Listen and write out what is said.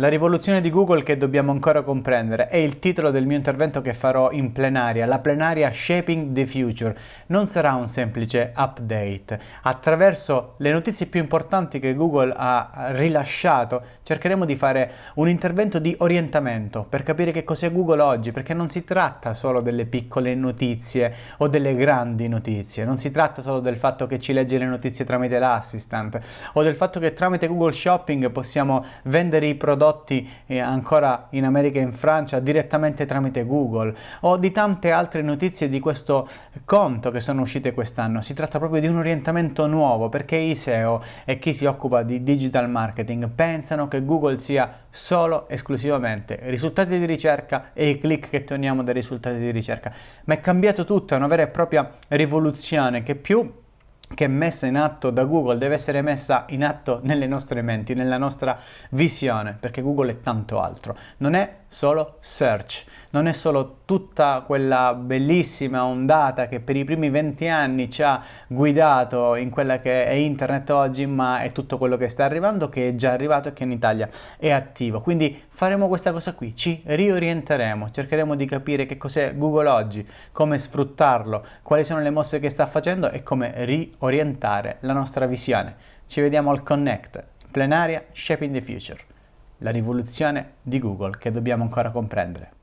La rivoluzione di Google che dobbiamo ancora comprendere è il titolo del mio intervento che farò in plenaria, la plenaria Shaping the Future. Non sarà un semplice update. Attraverso le notizie più importanti che Google ha rilasciato cercheremo di fare un intervento di orientamento per capire che cos'è Google oggi, perché non si tratta solo delle piccole notizie o delle grandi notizie, non si tratta solo del fatto che ci legge le notizie tramite l'assistant o del fatto che tramite Google Shopping possiamo vendere i prodotti prodotti eh, ancora in America e in Francia direttamente tramite Google o di tante altre notizie di questo conto che sono uscite quest'anno. Si tratta proprio di un orientamento nuovo perché i SEO e chi si occupa di digital marketing pensano che Google sia solo esclusivamente risultati di ricerca e i click che otteniamo dai risultati di ricerca. Ma è cambiato tutto, è una vera e propria rivoluzione che più che è messa in atto da Google deve essere messa in atto nelle nostre menti, nella nostra visione, perché Google è tanto altro. Non è solo search, non è solo tutta quella bellissima ondata che per i primi 20 anni ci ha guidato in quella che è internet oggi, ma è tutto quello che sta arrivando, che è già arrivato e che in Italia è attivo. Quindi faremo questa cosa qui, ci riorienteremo, cercheremo di capire che cos'è Google oggi, come sfruttarlo, quali sono le mosse che sta facendo e come riorientare la nostra visione. Ci vediamo al Connect, plenaria Shaping the Future la rivoluzione di Google che dobbiamo ancora comprendere.